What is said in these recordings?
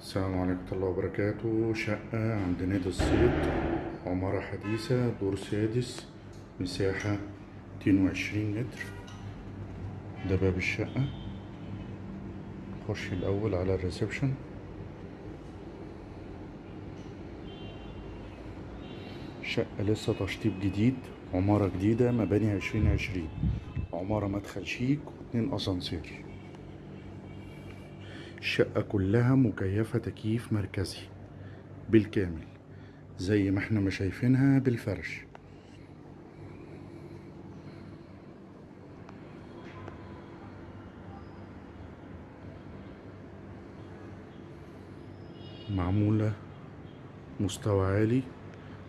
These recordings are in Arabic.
السلام عليكم ورحمة الله وبركاته. شقة عند نادي الصيد عمارة حديثة دور سادس مساحة 22 متر. ده باب الشقة. نخش الأول على الريسبشن. شقة لسه تشطيب جديد عمارة جديدة مباني عشرين عشرين. عمارة مدخل شيك واتنين أسانسير. الشقة كلها مكيفة تكييف مركزي. بالكامل زي ما إحنا ما شايفينها بالفرش. معمولة مستوى عالي.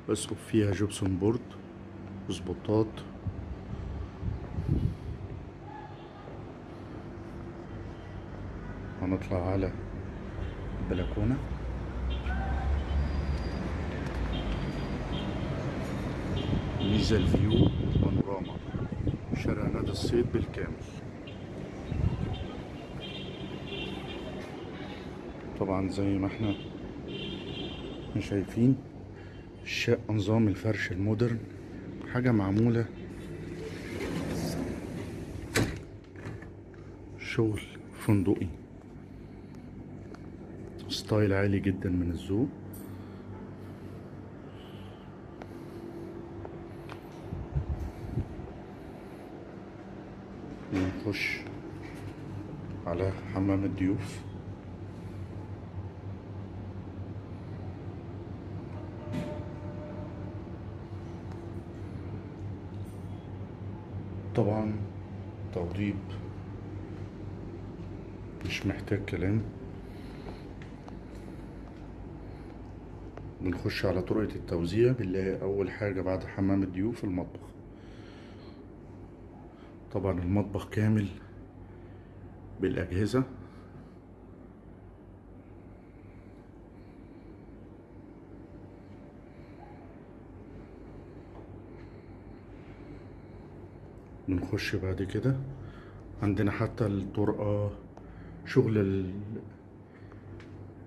اسقف فيها gypsum board وسبوتات هنطلع على البلكونة. ميزة الفيو بانوراما شارع نادي الصيد بالكامل. طبعا زي ما إحنا شايفين الشقة نظام الفرش المودرن. حاجة معمولة. شغل فندقي. ستايل عالي جدا من الذوق. نخش على حمام الضيوف. طبعا توضيب مش محتاج كلام. بنخش على طرقة التوزيع بنلاقي أول حاجة بعد حمام الضيوف المطبخ. طبعا المطبخ كامل بالأجهزة. بنخش بعد كده. عندنا حتى الطرقة شغل ال-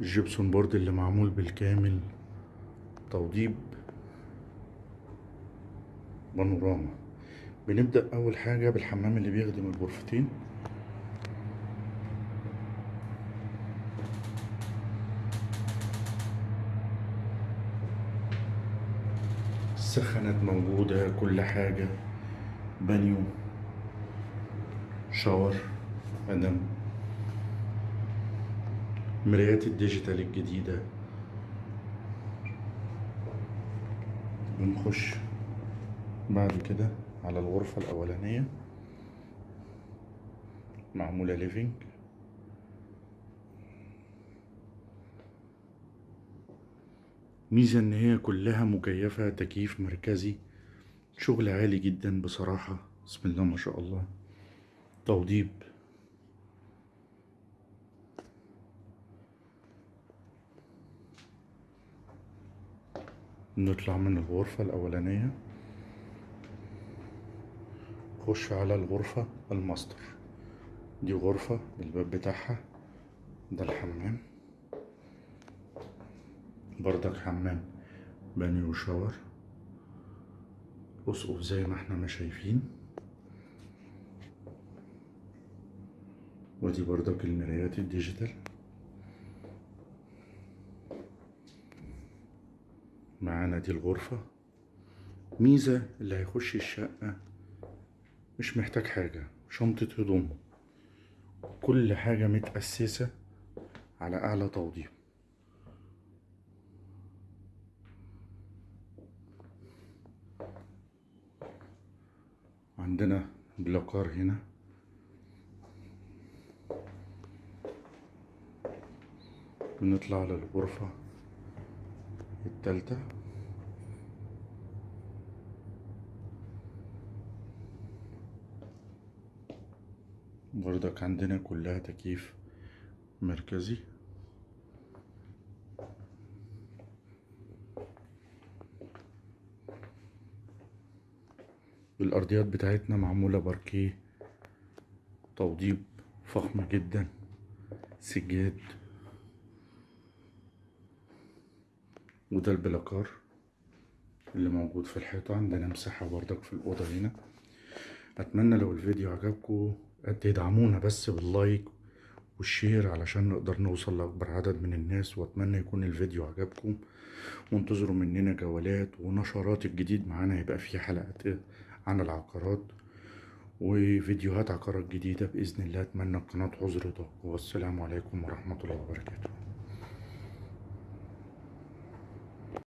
الجبسون بورد اللي معمول بالكامل. توضيب بانوراما. بنبدأ أول حاجة بالحمام اللي بيخدم الغرفتين السخانات موجودة كل حاجة. بانيو shower مدام مرايات ال digital الجديدة. بنخش بعد كده على الغرفة الأولانية. معمولة living. ميزة إن هي كلها مكيفة تكييف مركزي. شغل عالي جدا بصراحة. بسم الله ما شاء الله. توضيب. نطلع من الغرفة الأولانية. نخش على الغرفة الماستر. دي غرفة الباب بتاعها. ده الحمام. بردك حمام. بانيو و shower. أسقف زي ما إحنا ما شايفين. ودي بردك المرايات ال digital. معانا دي الغرفة. ميزة اللي هيخش الشقة مش محتاج حاجة شنطة هدوم. كل حاجة متأسسة على أعلى توضيب. عندنا بلاكار هنا. بنطلع على الغرفة التالتة. بردك عندنا كلها تكييف مركزي. الأرضيات بتاعتنا معمولة باركيه توضيب فخم جدا سجاد. وده البلاكار اللي موجود في الحيطة. عندنا مساحة بردك في الأوضة هنا. أتمنى لو الفيديو عجبكم تدعمونا بس باللايك والشير علشان نقدر نوصل لأكبر عدد من الناس وأتمنى يكون الفيديو عجبكم. وانتظروا مننا جولات ونشرات الجديد معانا هيبقى فيه حلقات عن العقارات وفيديوهات عقارات جديدة بإذن الله. أتمنى القناة عذر والسلام عليكم ورحمة الله وبركاته.